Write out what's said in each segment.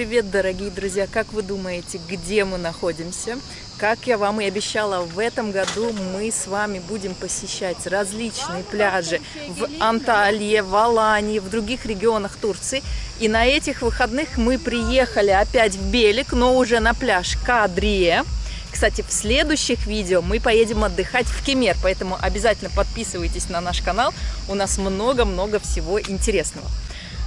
Привет, дорогие друзья! Как вы думаете, где мы находимся? Как я вам и обещала, в этом году мы с вами будем посещать различные пляжи в Анталии, в Алании, в других регионах Турции. И на этих выходных мы приехали опять в Белик, но уже на пляж Кадрие. Кстати, в следующих видео мы поедем отдыхать в Кемер, поэтому обязательно подписывайтесь на наш канал, у нас много-много всего интересного.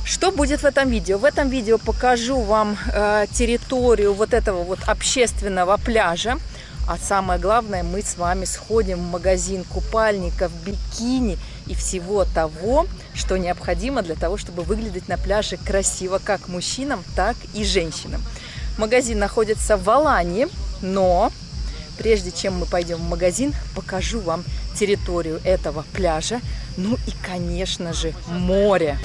Что будет в этом видео? В этом видео покажу вам э, территорию вот этого вот общественного пляжа. А самое главное, мы с вами сходим в магазин купальников, бикини и всего того, что необходимо для того, чтобы выглядеть на пляже красиво как мужчинам, так и женщинам. Магазин находится в Алании, но прежде чем мы пойдем в магазин, покажу вам территорию этого пляжа, ну и, конечно же, море.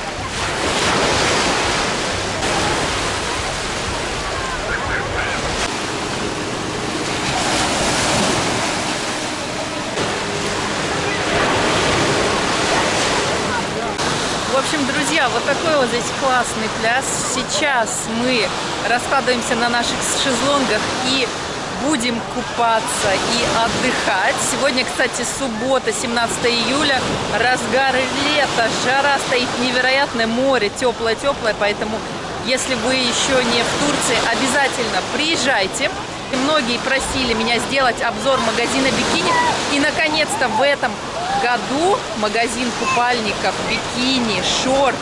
друзья, вот такой вот здесь классный пляж. Сейчас мы раскладываемся на наших шезлонгах и будем купаться и отдыхать. Сегодня, кстати, суббота, 17 июля, разгар лета, жара стоит невероятное, море теплое-теплое, поэтому если вы еще не в Турции, обязательно приезжайте. Многие просили меня сделать обзор магазина бикини, и наконец-то в этом году магазин купальников, бикини, шорт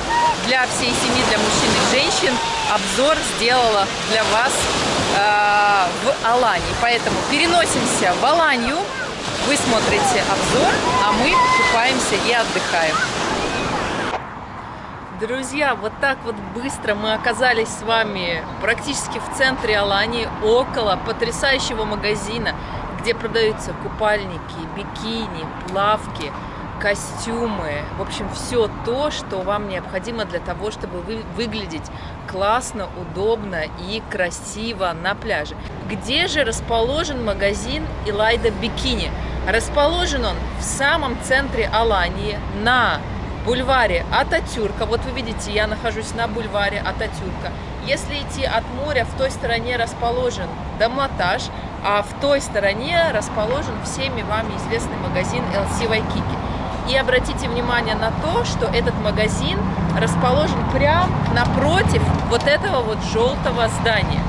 для всей семьи, для мужчин и женщин обзор сделала для вас э, в Алании. Поэтому переносимся в Аланию, вы смотрите обзор, а мы купаемся и отдыхаем. Друзья, вот так вот быстро мы оказались с вами практически в центре Алании, около потрясающего магазина, где продаются купальники, бикини, плавки, костюмы, в общем, все то, что вам необходимо для того, чтобы вы выглядеть классно, удобно и красиво на пляже. Где же расположен магазин Илайда Бикини? Расположен он в самом центре Алании, на бульваре Ататюрка. Вот вы видите, я нахожусь на бульваре Ататюрка. Если идти от моря, в той стороне расположен Домлатаж, а в той стороне расположен всеми вами известный магазин LC Waikiki. И обратите внимание на то, что этот магазин расположен прямо напротив вот этого вот желтого здания.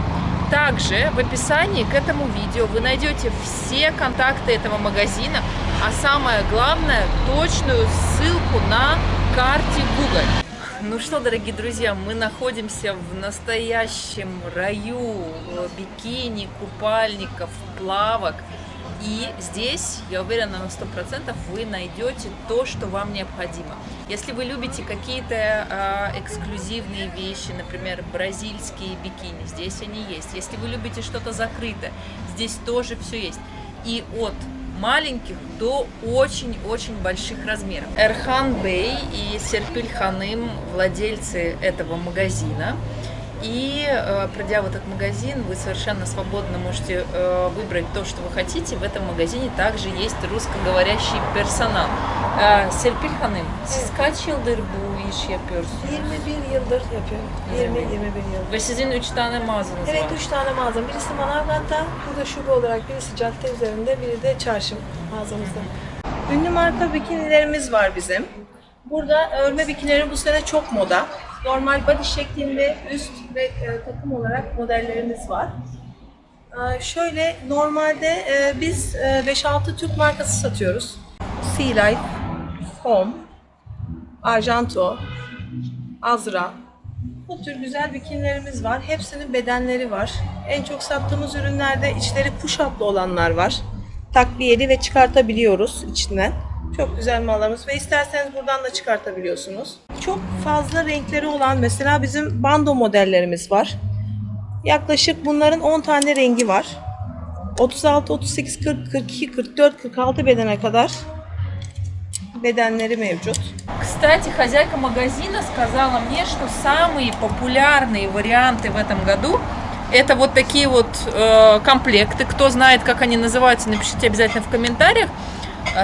Также в описании к этому видео вы найдете все контакты этого магазина, а самое главное, точную ссылку на карте Google. Ну что, дорогие друзья, мы находимся в настоящем раю бикини, купальников, плавок. И здесь, я уверена на сто процентов, вы найдете то, что вам необходимо. Если вы любите какие-то э, эксклюзивные вещи, например, бразильские бикини, здесь они есть. Если вы любите что-то закрытое, здесь тоже все есть. И от маленьких до очень-очень больших размеров. Эрхан Бей и Серпиль Ханым, владельцы этого магазина, и э, пройдя в этот магазин, вы совершенно свободно можете э, выбрать то, что вы хотите. В этом магазине также есть russkoговорящий персонал. Э, Serpil Hanım, siz kaç yıldır bu işi yapıyorsunuz? 21 yıldır yapıyorum. 20-21 yıl. Ve sizin 3 tane mağazanız Evet var. 3 tane mağazam. Birisi Manavgat'ta, burada şube olarak birisi cadde üzerinde, biri de çarşı mağazamızda. Ünlü marka bikinilerimiz var bizim. Burada örme bikinileri bu sene çok moda. Normal body şeklinde üst ve e, takım olarak modellerimiz var. E, şöyle normalde e, biz e, 5-6 Türk markası satıyoruz. Sea Life, Home, Arjanto, Azra. Bu tür güzel bikinilerimiz var. Hepsinin bedenleri var. En çok sattığımız ürünlerde içleri push-up'lı olanlar var. Takliyeli ve çıkartabiliyoruz içinden. Çok güzel mallarımız ve isterseniz buradan da çıkartabiliyorsunuz. Fazla renkleri olan mesela bizim bando modellerimiz var. Yaklaşık bunların 10 tane rengi var. 36, 38, 40, 42, 44, 46 bedene kadar bedenleri mevcut. Кстати, хозяйка магазина сказала мне, что самые популярные варианты в этом году это вот такие вот э, комплекты. Кто знает, как они называются, напишите обязательно в комментариях.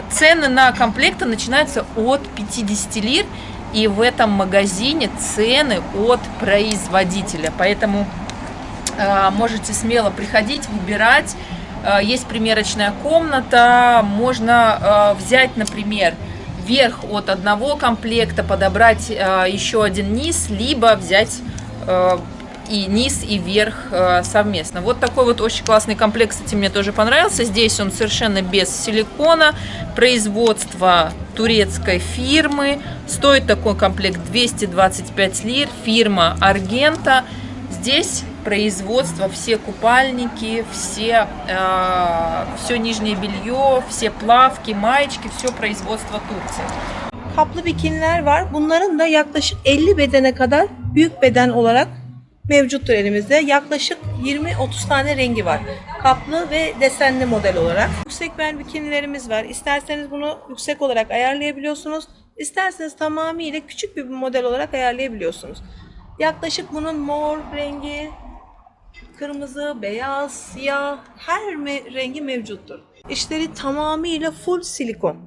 Цены на комплекты начинаются от 50 лир. И в этом магазине цены от производителя. Поэтому э, можете смело приходить, выбирать. Э, есть примерочная комната. Можно э, взять, например, верх от одного комплекта, подобрать еще один низ, либо взять и низ, и верх э, совместно. Вот такой вот очень классный комплект, кстати, мне тоже понравился. Здесь он совершенно без силикона, производство турецкой фирмы. Стоит такой комплект 225 лир, фирма Аргента. Здесь производство, все купальники, все, э, все нижнее белье, все плавки, маечки, все производство Турции. Kaplı bikiniler var. Bunların da yaklaşık 50 bedene kadar büyük beden olarak mevcuttur elimizde. Yaklaşık 20-30 tane rengi var. Kaplı ve desenli model olarak. Yüksek bel bikinilerimiz var. İsterseniz bunu yüksek olarak ayarlayabiliyorsunuz. İsterseniz tamamıyla küçük bir model olarak ayarlayabiliyorsunuz. Yaklaşık bunun mor rengi, kırmızı, beyaz, siyah her me- rengi mevcuttur. İşleri tamamıyla full silikon.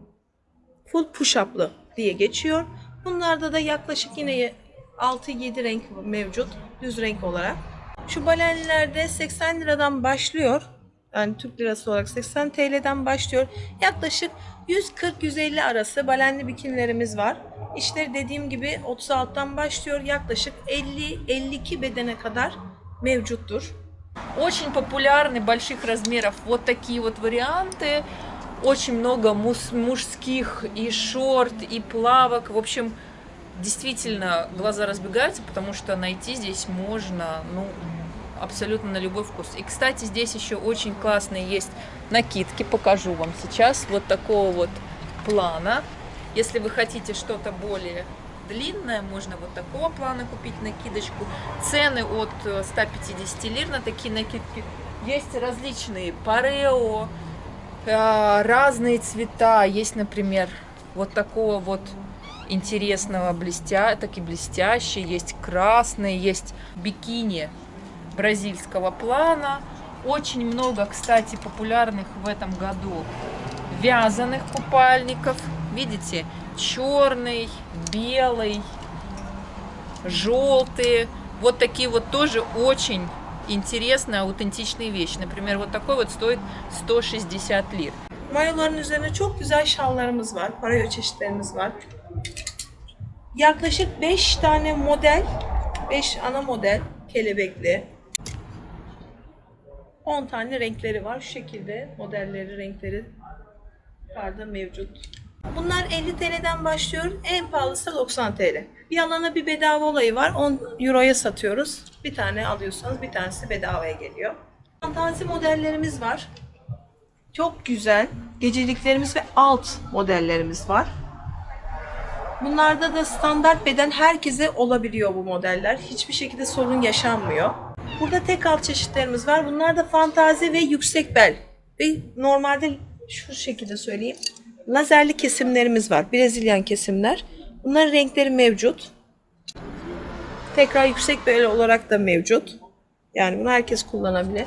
Full push-up'lı diye geçiyor. Bunlarda da yaklaşık yine 6-7 renk mevcut düz renk olarak. Şu balenlerde 80 liradan başlıyor. Yani Türk lirası olarak 80 TL'den başlıyor. Yaklaşık 140-150 arası balenli bikinilerimiz var. İşleri dediğim gibi 36'dan başlıyor. Yaklaşık 50-52 bedene kadar mevcuttur. Очень популярны больших размеров вот такие вот варианты. Очень много мус- мужских и шорт, и плавок. В общем, действительно глаза разбегаются, потому что найти здесь можно, ну, абсолютно на любой вкус. И, кстати, здесь еще очень классные есть накидки, покажу вам сейчас, вот такого вот плана. Если вы хотите что-то более длинное, можно вот такого плана купить накидочку. Цены от э, 150 лир на такие накидки. Есть различные парео, э, разные цвета. Есть, например, вот такого вот интересного блестя, таки блестящий, есть красный, есть бикини бразильского плана. Очень много, кстати, популярных в этом году вязаных купальников. Видите, черный, белый, желтый. Вот такие вот тоже очень интересные, аутентичные вещи. Например, вот такой вот стоит 160 лир. Mayoların üzerine çok güzel şallarımız var. Parayo çeşitlerimiz var. Yaklaşık 5 tane model, 5 ana model kelebekli. 10 tane renkleri var. Şu şekilde modelleri, renkleri var da mevcut. Bunlar 50 TL'den başlıyor. En pahalısı da 90 TL. Bir alana bir bedava olayı var. 10 Euro'ya satıyoruz. Bir tane alıyorsanız bir tanesi bedavaya geliyor. Fantazi modellerimiz var. Çok güzel geceliklerimiz ve alt modellerimiz var. Bunlarda da standart beden herkese olabiliyor bu modeller. Hiçbir şekilde sorun yaşanmıyor. Burada tek alt çeşitlerimiz var. Bunlar da fantazi ve yüksek bel. Ve normalde şu şekilde söyleyeyim. Lazerli kesimlerimiz var. Brezilyan kesimler. Bunların renkleri mevcut. Tekrar yüksek bel olarak da mevcut. Yani bunu herkes kullanabilir.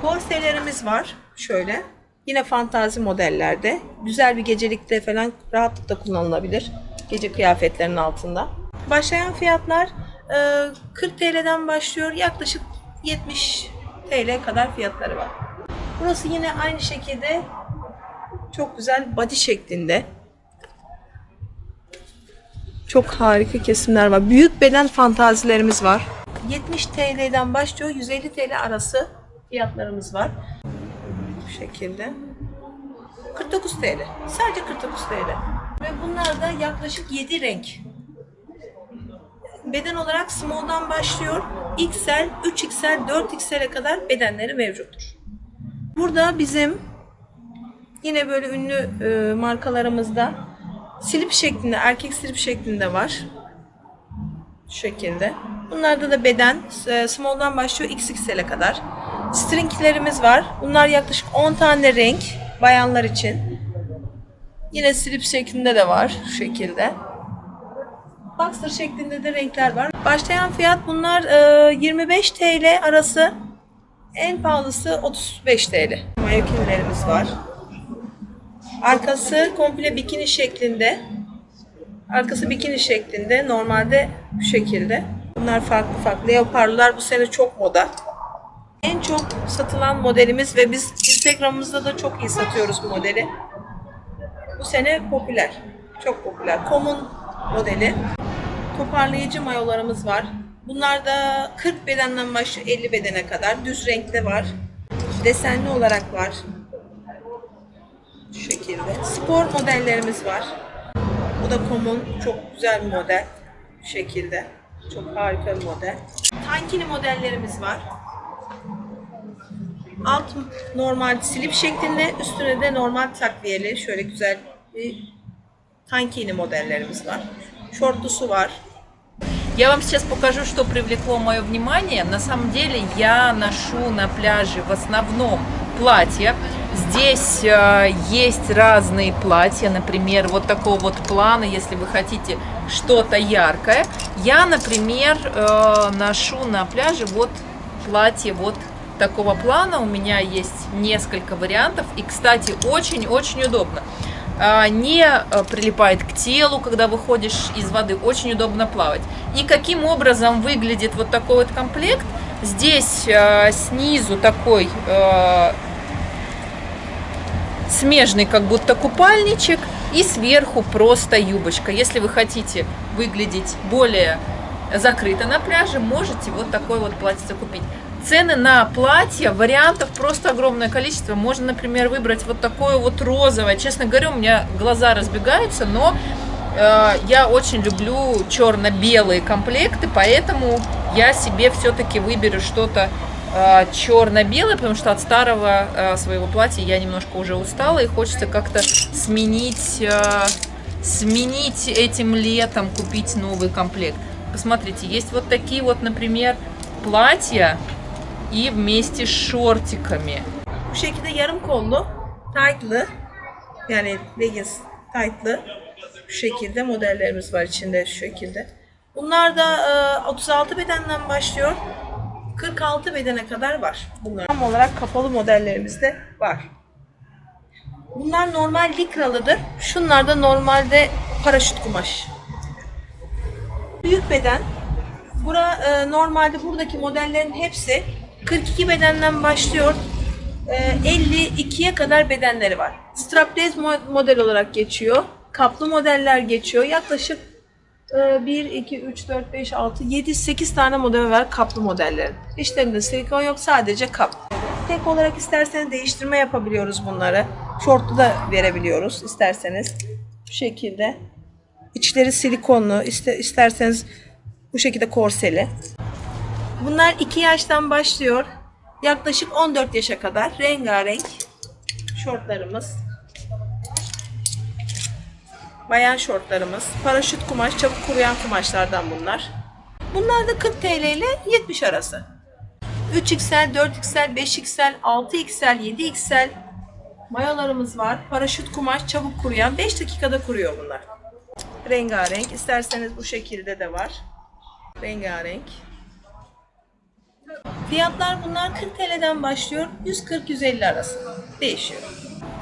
Korselerimiz var. Şöyle. Yine fantazi modellerde. Güzel bir gecelikte falan rahatlıkla kullanılabilir. Gece kıyafetlerinin altında. Başlayan fiyatlar e, 40 TL'den başlıyor. Yaklaşık 70 TL kadar fiyatları var. Burası yine aynı şekilde çok güzel body şeklinde. Çok harika kesimler var. Büyük beden fantazilerimiz var. 70 TL'den başlıyor. 150 TL arası fiyatlarımız var. Şekilde. 49 TL. Sadece 49 TL. Ve bunlar da yaklaşık 7 renk. Beden olarak small'dan başlıyor. XL, 3XL, 4XL'e kadar bedenleri mevcuttur. Burada bizim yine böyle ünlü e, markalarımızda slip şeklinde, erkek slip şeklinde var. Şu şekilde. Bunlarda da beden e, small'dan başlıyor XXL'e kadar. Stringlerimiz var. Bunlar yaklaşık 10 tane renk bayanlar için. Yine slip şeklinde de var şu şekilde. Boxer şeklinde de renkler var. Başlayan fiyat bunlar e, 25 TL arası. En pahalısı 35 TL. Mayokinlerimiz var. Arkası komple bikini şeklinde. Arkası bikini şeklinde. Normalde bu şekilde. Bunlar farklı farklı. Leoparlar bu sene çok moda. En çok satılan modelimiz ve biz Instagram'ımızda da çok iyi satıyoruz bu modeli. Bu sene popüler. Çok popüler. Common modeli. Toparlayıcı mayolarımız var. Bunlar da 40 bedenden başlıyor 50 bedene kadar. Düz renkte var. Desenli olarak var. Şu şekilde. Spor modellerimiz var. Bu da common. Çok güzel bir model. Bu şekilde. Çok harika bir model. Tankini modellerimiz var. Alt normal slip şeklinde, üstüne de normal takviyeli şöyle güzel bir tankini modellerimiz var. Şortlusu var. Я вам сейчас покажу, что привлекло мое внимание. На самом деле я ношу на пляже в основном платья. Здесь э, есть разные платья, например, вот такого вот плана, если вы хотите что-то яркое. Я, например, э, ношу на пляже вот платье вот такого плана. У меня есть несколько вариантов. И, кстати, очень-очень удобно. А, Не э, прилипает к телу, когда выходишь из воды. Очень удобно плавать. И каким образом выглядит вот такой вот комплект? Здесь э, снизу такой э, смежный как будто купальничек и сверху просто юбочка. Если вы хотите выглядеть более закрыто на пляже, можете вот такой вот платье купить. Цены на платья, вариантов просто огромное количество. Можно, например, выбрать вот такое вот розовое. Честно говоря, у меня глаза разбегаются, но э, я очень люблю черно-белые комплекты, поэтому я себе все-таки выберу что-то э, черно-белое, потому что от старого э, своего платья я немножко уже устала и хочется как-то сменить, э, сменить этим летом, купить новый комплект. Посмотрите, есть вот такие вот, например, платья и вместе с шортиками. Bu şekilde yarım kollu, tight'lı yani leggings tight'lı şu şekilde modellerimiz var içinde şu şekilde. Bunlar da e, 36 bedenden başlıyor. 46 bedene kadar var bunlar. Tam olarak kapalı modellerimiz de var. Bunlar normal likralıdır. Şunlar da normalde paraşüt kumaş. Büyük beden. Bura e, normalde buradaki modellerin hepsi 42 bedenden başlıyor. E, 52'ye kadar bedenleri var. Strapless mo- model olarak geçiyor. Kaplı modeller geçiyor. Yaklaşık e, 1, 2, 3, 4, 5, 6, 7, 8 tane model var kaplı modellerin. İçlerinde silikon yok sadece kap. Tek olarak isterseniz değiştirme yapabiliyoruz bunları. Şortlu da verebiliyoruz isterseniz. Bu şekilde. İçleri silikonlu. iste- isterseniz bu şekilde korseli. Bunlar 2 yaştan başlıyor. Yaklaşık 14 yaşa kadar rengarenk şortlarımız. Bayan şortlarımız. Paraşüt kumaş, çabuk kuruyan kumaşlardan bunlar. Bunlar da 40 TL ile 70 arası. 3XL, 4XL, 5XL, 6XL, 7XL mayolarımız var. Paraşüt kumaş, çabuk kuruyan. 5 dakikada kuruyor bunlar. Rengarenk. İsterseniz bu şekilde de var. Rengarenk. Fiyatlar bunlar 40 TL'den başlıyor. 140-150 arası. Değişiyor.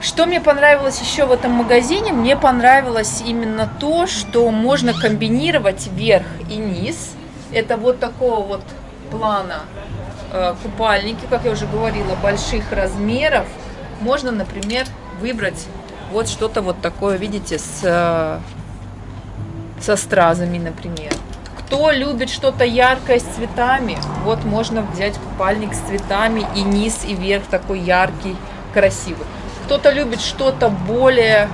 Что мне понравилось еще в этом магазине? Мне понравилось именно то, что можно комбинировать верх и низ. Это вот такого вот плана э, купальники, как я уже говорила, больших размеров. Можно, например, выбрать вот что-то вот такое, видите, с, э, со стразами, например. Кто любит что-то яркое с цветами, вот можно взять купальник с цветами и низ, и верх такой яркий, красивый. Кто-то любит что-то более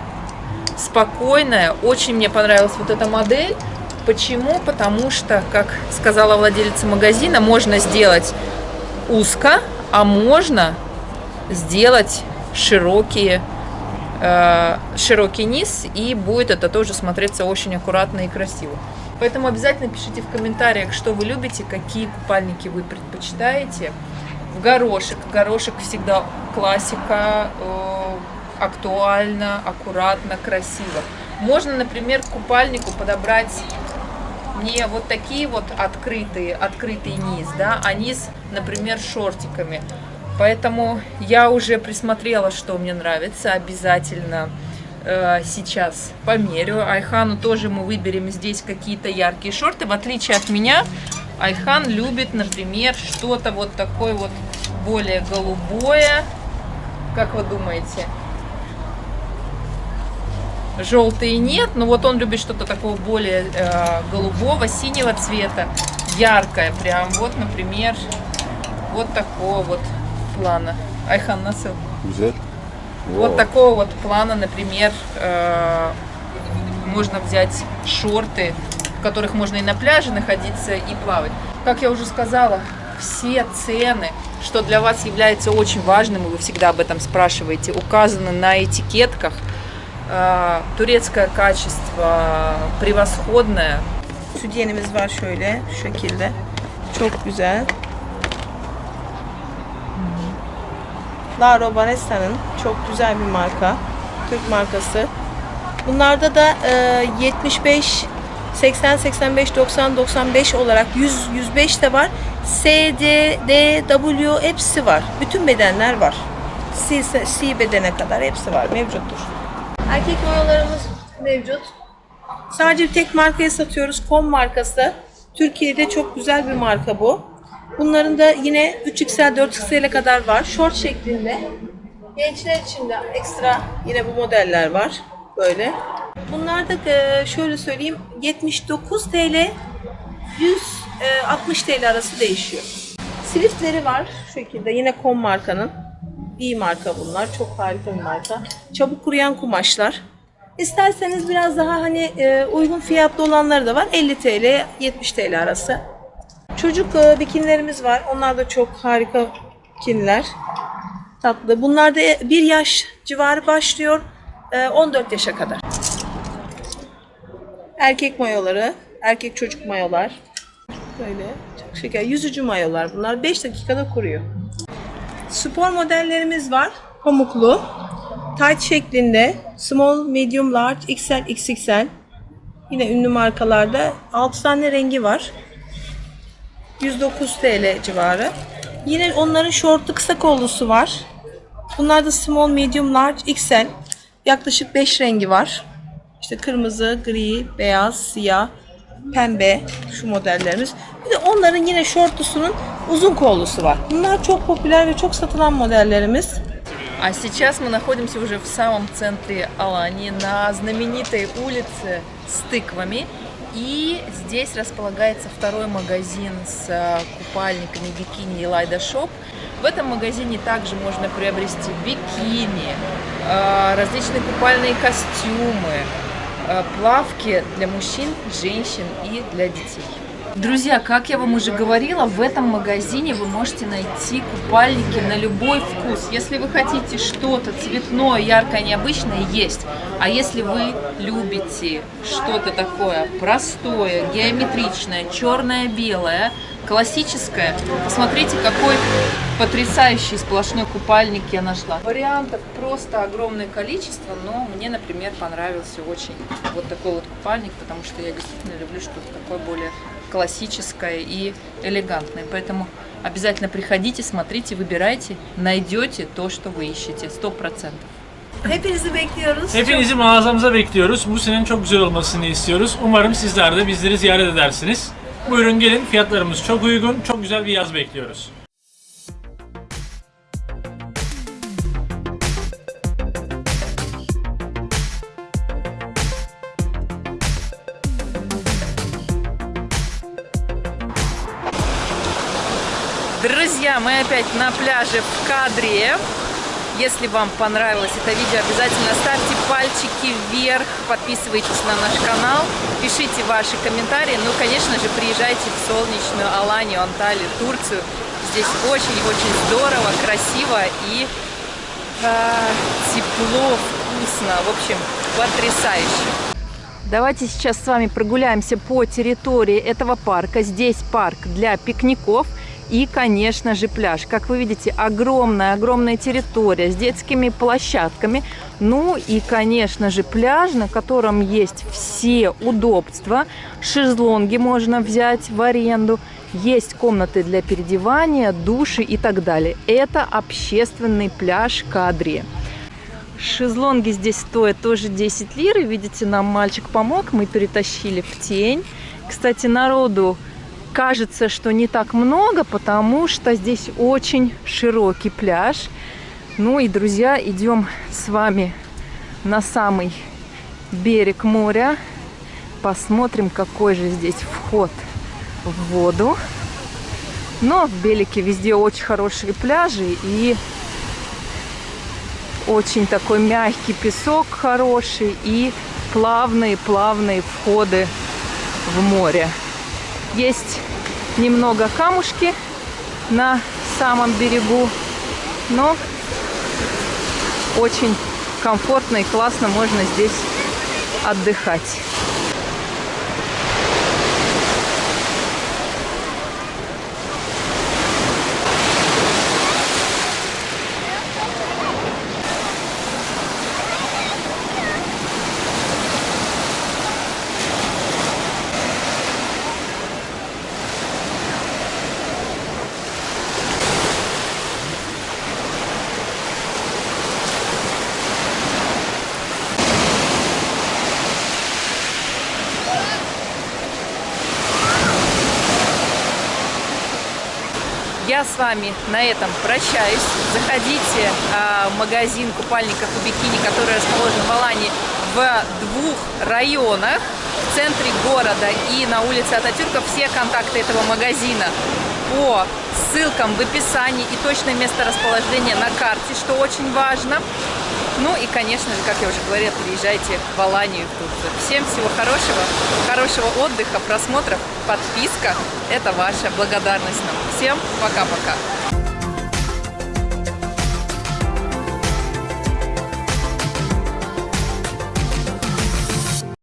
спокойное. Очень мне понравилась вот эта модель. Почему? Потому что, как сказала владелица магазина, можно сделать узко, а можно сделать широкие, э, широкий низ, и будет это тоже смотреться очень аккуратно и красиво. Поэтому обязательно пишите в комментариях, что вы любите, какие купальники вы предпочитаете. В горошек. Горошек всегда классика, э, актуально, аккуратно, красиво. Можно, например, к купальнику подобрать не вот такие вот открытые, открытый низ, да, а низ, например, шортиками. Поэтому я уже присмотрела, что мне нравится. Обязательно сейчас померю. Айхану тоже мы выберем здесь какие-то яркие шорты. В отличие от меня, Айхан любит, например, что-то вот такое вот более голубое. Как вы думаете? Желтые нет, но вот он любит что-то такого более э, голубого, синего цвета, яркое прям. Вот, например, вот такого вот плана. Айхан насыл. Güzel. Вот такого вот плана, например, э, можно взять шорты, в которых можно и на пляже находиться, и плавать. Как я уже сказала, все цены, что для вас является очень важным, и вы всегда об этом спрашиваете, указаны на этикетках. Э, Турецкое качество превосходное. Sütyenimiz var şöyle, şu şekilde. Çok güzel. Laro Banesta'nın çok güzel bir marka. Türk markası. Bunlarda da e, 75, 80, 85, 90, 95 olarak 100, 105 de var. S, D, D, W hepsi var. Bütün bedenler var. C, C bedene kadar hepsi var, mevcuttur. Erkek mayolarımız mevcut. Sadece bir tek markaya satıyoruz. Kom markası. Türkiye'de çok güzel bir marka bu. Bunların da yine 3XL, 4XL'e kadar var. Short şeklinde. Gençler için de ekstra yine bu modeller var. Böyle. Bunlar da e, şöyle söyleyeyim 79 TL 160 TL arası değişiyor. Sliftleri var şu şekilde. Yine Kom markanın. İyi marka bunlar. Çok harika bir marka. Çabuk kuruyan kumaşlar. İsterseniz biraz daha hani e, uygun fiyatlı olanları da var. 50 TL, 70 TL arası. Çocuk e, bikinilerimiz var. Onlar da çok harika bikiniler. Tatlı. Bunlar da bir yaş civarı başlıyor. e, 14 yaşa kadar. Erkek mayoları, erkek çocuk mayolar. Böyle çok şeker. Yüzücü mayolar bunlar. 5 dakikada kuruyor. Spor modellerimiz var. Pamuklu. Tight şeklinde. Small, medium, large, XL, XXL. Yine ünlü markalarda 6 tane rengi var. 109 TL civarı. Yine onların şortlu kısa kollusu var. Bunlar da small, medium, large, XL. Yaklaşık 5 rengi var. İşte kırmızı, gri, beyaz, siyah, pembe şu modellerimiz. Bir de onların yine şortlusunun uzun kollusu var. Bunlar çok popüler ve çok satılan modellerimiz. А сейчас мы находимся уже в самом центре Алании, на знаменитой улице с тыквами. И здесь располагается второй магазин с э, купальниками бикини Elida Shop. В этом магазине также можно приобрести бикини, э, различные купальные костюмы, э, плавки для мужчин, женщин и для детей. Друзья, как я вам уже говорила, в этом магазине вы можете найти купальники на любой вкус. Если вы хотите что-то цветное, яркое, необычное, есть. А если вы любите что-то такое простое, геометричное, черное-белое, классическое, посмотрите, какой потрясающий сплошной купальник я нашла. Вариантов просто огромное количество, но мне, например, понравился очень вот такой вот купальник, потому что я действительно люблю что-то такое более классическое и элегантное. Поэтому обязательно приходите, смотрите, выбирайте, найдете то, что вы ищете, сто процентов. Hepinizi bekliyoruz. Hepinizi mağazamıza bekliyoruz. Bu senenin çok güzel olmasını istiyoruz. Umarım sizler de bizleri ziyaret edersiniz. Buyurun gelin. Fiyatlarımız çok uygun. Çok güzel bir yaz bekliyoruz. Мы опять на пляже в Кадре. Если вам понравилось это видео, обязательно ставьте пальчики вверх, подписывайтесь на наш канал, пишите ваши комментарии. Ну, конечно же, приезжайте в солнечную Аланию, Анталию, Турцию. Здесь очень-очень здорово, красиво и э, тепло, вкусно. В общем, потрясающе. Давайте сейчас с вами прогуляемся по территории этого парка. Здесь парк для пикников и, конечно же, пляж. Как вы видите, огромная-огромная территория с детскими площадками. Ну и, конечно же, пляж, на котором есть все удобства. Шезлонги можно взять в аренду. Есть комнаты для переодевания, души и так далее. Это общественный пляж Кадри. Шезлонги здесь стоят тоже 10 лир. И видите, нам мальчик помог, мы перетащили в тень. Кстати, народу кажется, что не так много, потому что здесь очень широкий пляж. Ну и, друзья, идем с вами на самый берег моря. Посмотрим, какой же здесь вход в воду. Но в Белике везде очень хорошие пляжи и очень такой мягкий песок хороший и плавные-плавные входы в море. Есть немного камушки на самом берегу, но очень комфортно и классно можно здесь отдыхать. Я с вами на этом прощаюсь. Заходите а, в магазин купальников и бикини, который расположен в Алании в двух районах. В центре города и на улице Ататюрка. Все контакты этого магазина по ссылкам в описании и точное место расположения на карте, что очень важно. Ну и, конечно же, как я уже говорила, приезжайте в Аланию в Турцию. Всем всего хорошего, хорошего отдыха, просмотров, подписка. Это ваша благодарность нам. Всем пока-пока.